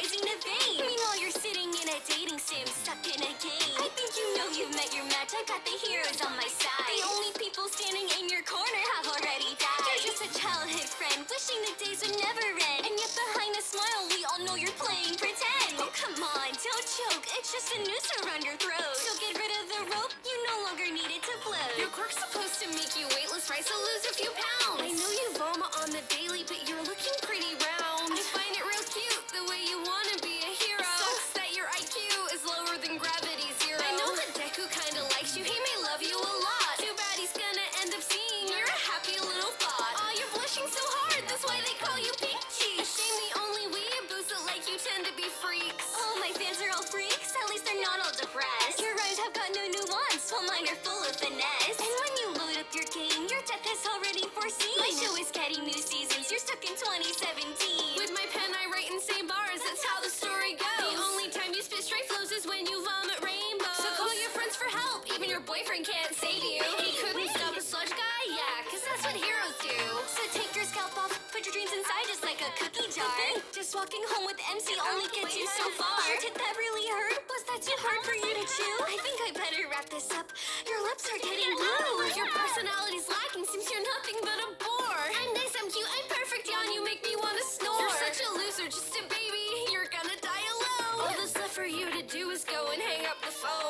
rising to fame. Meanwhile, you're sitting in a dating sim, stuck in a game. I think you know you've met your match. I've got the heroes on my side. The only people standing in your corner have already died. You're just a childhood friend, wishing the days would never end. And yet behind the smile, we all know you're playing pretend. Oh, come on, don't choke. It's just a noose around your throat. So get rid of the rope. You no longer need it to blow. Your quirk's supposed to make you weightless, right? So lose a few pounds. I know you vomit on the daily, but you're looking pretty little thought. You're blushing so hard. That's why they call you pink cheeks. Shame the only weeaboos that like you tend to be freaks. Oh, my fans are all freaks, at least they're not all depressed. Your rhymes have got no nuance, while mine are full of finesse. And when you load up your game, your death is already foreseen. My show is getting new seasons, you're stuck in 2017. With my pen, I write insane bars. That's how the story goes. The only time you spit straight flows is when you vomit rainbows. So call your friends for help. Even your boyfriend can't save you. He couldn't stop a sludge jar. Just walking home with MC only oh, gets you so far. Did that really hurt? Was that too hard for you to chew? I think I better wrap this up. Your lips are getting blue. Your personality's lacking since you're nothing but a bore. I'm nice, I'm cute, I'm perfect, yawn. You make me want to snore. You're such a loser, just a baby. You're gonna die alone. All that's left for you to do is go and hang up the phone.